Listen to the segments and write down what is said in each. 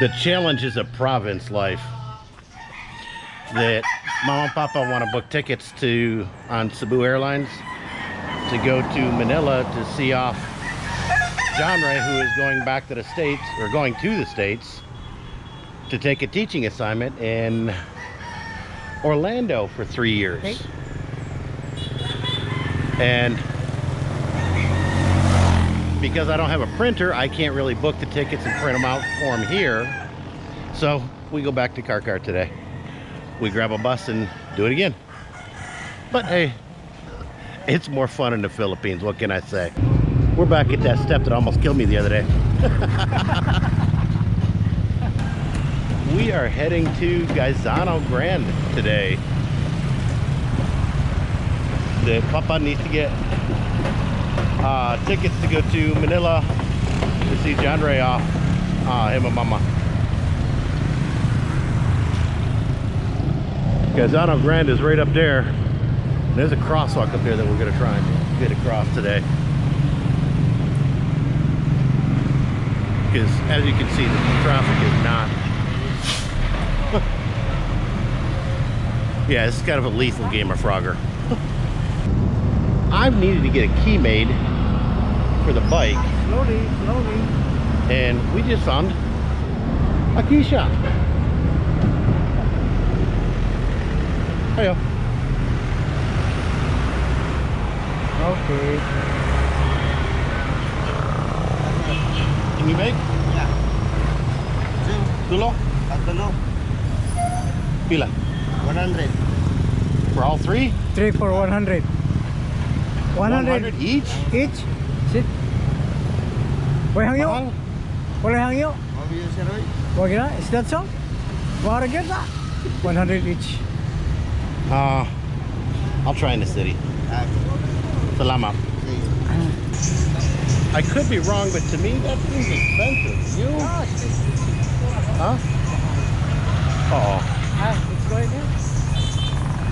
the challenges of province life that mom and papa want to book tickets to on Cebu Airlines to go to Manila to see off John Ray who is going back to the States or going to the States to take a teaching assignment in Orlando for three years. Okay. And because I don't have a printer, I can't really book the tickets and print them out for him here. So we go back to Carcar today. We grab a bus and do it again. But hey, it's more fun in the Philippines. What can I say? We're back at that step that almost killed me the other day. we are heading to Gaisano Grand today. The Papa needs to get uh, tickets to go to Manila to see John Ray off, uh, him and Mama. Gaisano Grande is right up there. There's a crosswalk up there that we're gonna try and get across today. Because as you can see, the traffic is not. yeah, this is kind of a lethal game of Frogger. I've needed to get a key made for the bike, Slowly, slowly. and we just found a key shop. Hiya. Okay. Can you make? Yeah. Dulo? Tatlo. Pila? 100. For all three? Three for 100. 100 each? each. Sit. Wala hangyo. Mahal? Wala hangyo. How you sir? oy? Wag na. Is that so? Wala get that. 100 each. Uh, I'll try in the city. Ah, Salamat. okay. I could be wrong, but to me that seems expensive. You? Huh? Uh oh. Ah, it's going in.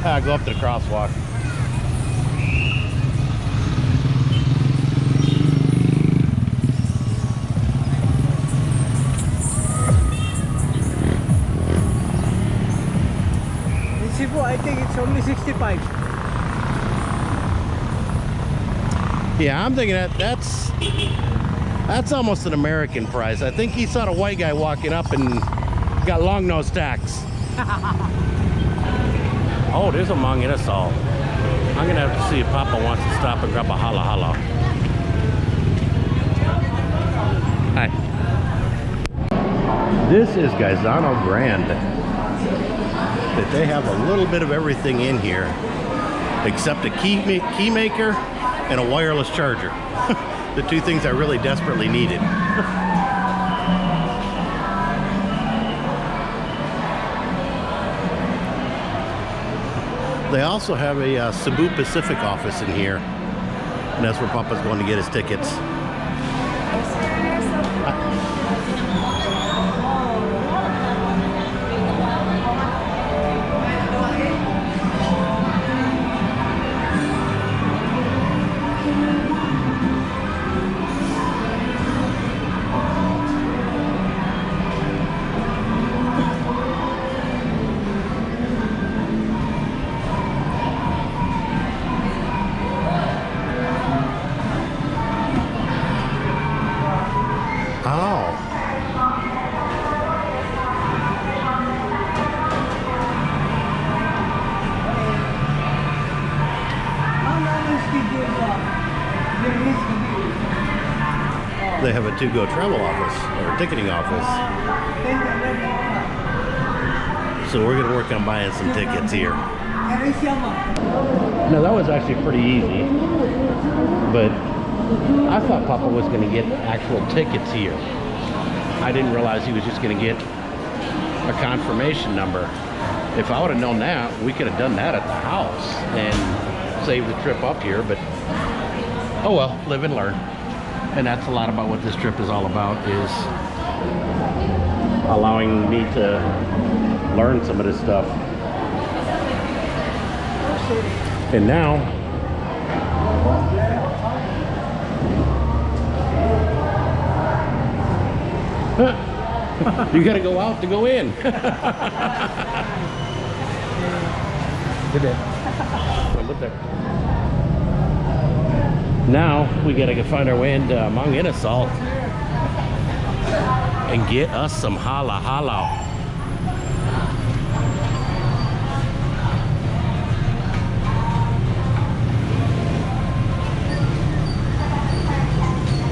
Ah, go up to the crosswalk. It's only 65. Yeah, I'm thinking that that's that's almost an American price. I think he saw a white guy walking up and got long nose tax. oh, there's a Mang Inasal. I'm gonna have to see if Papa wants to stop and grab a halo halo. Hi. This is Gaisano Grande. That they have a little bit of everything in here except a key, ma- key maker and a wireless charger. the two things I really desperately needed. they also have a uh, Cebu Pacific office in here. And that's where Papa's going to get his tickets. Have a to-go travel office or ticketing office. So we're gonna work on buying some tickets here. No, that was actually pretty easy. But I thought Papa was gonna get actual tickets here. I didn't realize he was just gonna get a confirmation number. If I would have known that, we could have done that at the house and saved the trip up here, but oh well, live and learn. And that's a lot about what this trip is all about is allowing me to learn some of this stuff. And now you gotta go out to go in. Good day. Now we gotta go find our way into uh, Mang Inasal and get us some halo halo.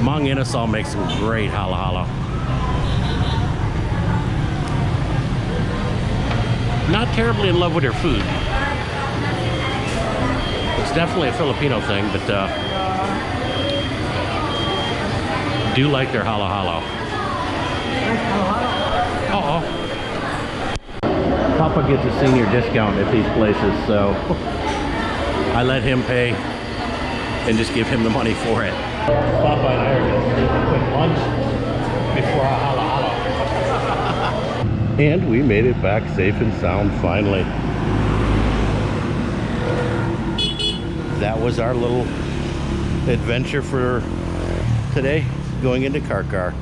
Mang Inasal makes some great halo halo. Not terribly in love with their food. It's definitely a Filipino thing, but uh, do like their halo halo. Uh oh. Papa gets a senior discount at these places, so I let him pay and just give him the money for it. Papa and I are going to quick lunch before our halo halo. and we made it back safe and sound finally. that was our little adventure for today going into Carcar.